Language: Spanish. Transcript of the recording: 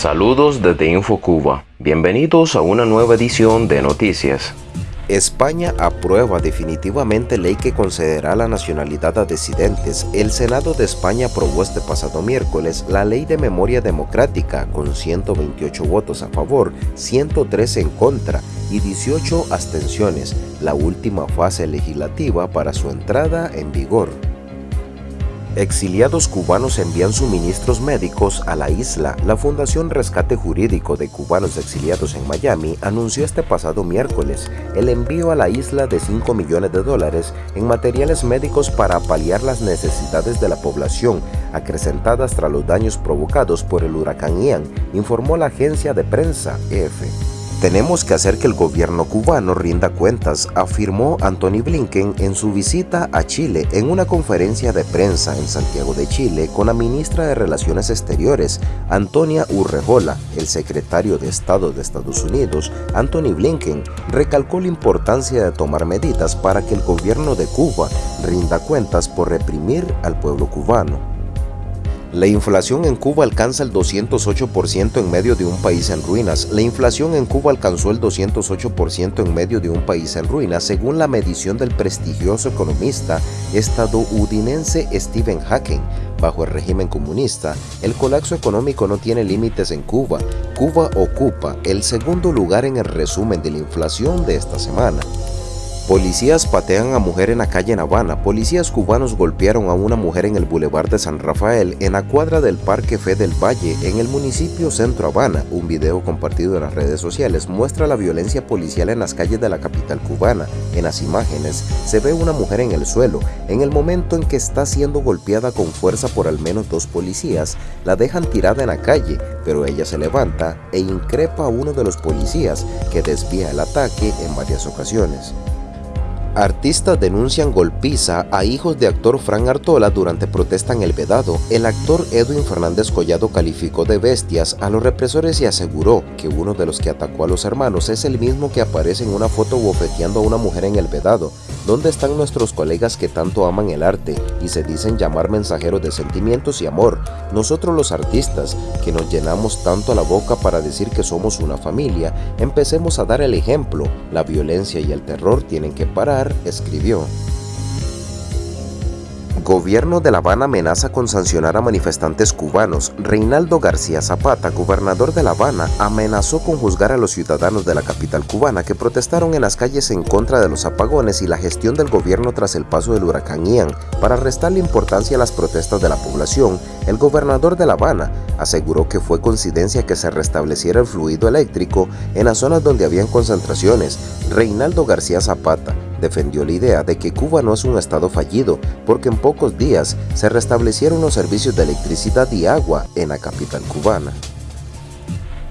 Saludos desde InfoCuba. Bienvenidos a una nueva edición de Noticias. España aprueba definitivamente ley que concederá la nacionalidad a disidentes. El Senado de España aprobó este pasado miércoles la Ley de Memoria Democrática con 128 votos a favor, 103 en contra y 18 abstenciones, la última fase legislativa para su entrada en vigor. Exiliados cubanos envían suministros médicos a la isla. La Fundación Rescate Jurídico de Cubanos Exiliados en Miami anunció este pasado miércoles el envío a la isla de 5 millones de dólares en materiales médicos para paliar las necesidades de la población acrecentadas tras los daños provocados por el huracán Ian, informó la agencia de prensa EFE. Tenemos que hacer que el gobierno cubano rinda cuentas, afirmó Anthony Blinken en su visita a Chile en una conferencia de prensa en Santiago de Chile con la ministra de Relaciones Exteriores, Antonia Urrejola. El secretario de Estado de Estados Unidos, Anthony Blinken, recalcó la importancia de tomar medidas para que el gobierno de Cuba rinda cuentas por reprimir al pueblo cubano. La inflación en Cuba alcanza el 208% en medio de un país en ruinas. La inflación en Cuba alcanzó el 208% en medio de un país en ruinas, según la medición del prestigioso economista estadounidense Stephen Hawking. Bajo el régimen comunista, el colapso económico no tiene límites en Cuba. Cuba ocupa el segundo lugar en el resumen de la inflación de esta semana. Policías patean a mujer en la calle en Habana. Policías cubanos golpearon a una mujer en el Boulevard de San Rafael, en la cuadra del Parque Fe del Valle, en el municipio Centro Habana. Un video compartido en las redes sociales muestra la violencia policial en las calles de la capital cubana. En las imágenes se ve una mujer en el suelo. En el momento en que está siendo golpeada con fuerza por al menos dos policías, la dejan tirada en la calle, pero ella se levanta e increpa a uno de los policías que desvía el ataque en varias ocasiones. Artistas denuncian golpiza a hijos de actor Fran Artola durante protesta en El Vedado. El actor Edwin Fernández Collado calificó de bestias a los represores y aseguró que uno de los que atacó a los hermanos es el mismo que aparece en una foto bofeteando a una mujer en El Vedado. ¿Dónde están nuestros colegas que tanto aman el arte y se dicen llamar mensajeros de sentimientos y amor? Nosotros los artistas, que nos llenamos tanto la boca para decir que somos una familia, empecemos a dar el ejemplo. La violencia y el terror tienen que parar, escribió. Gobierno de La Habana amenaza con sancionar a manifestantes cubanos. Reinaldo García Zapata, gobernador de La Habana, amenazó con juzgar a los ciudadanos de la capital cubana que protestaron en las calles en contra de los apagones y la gestión del gobierno tras el paso del huracán Ian. Para restarle importancia a las protestas de la población, el gobernador de La Habana aseguró que fue coincidencia que se restableciera el fluido eléctrico en las zonas donde habían concentraciones. Reinaldo García Zapata defendió la idea de que Cuba no es un estado fallido porque en pocos días se restablecieron los servicios de electricidad y agua en la capital cubana.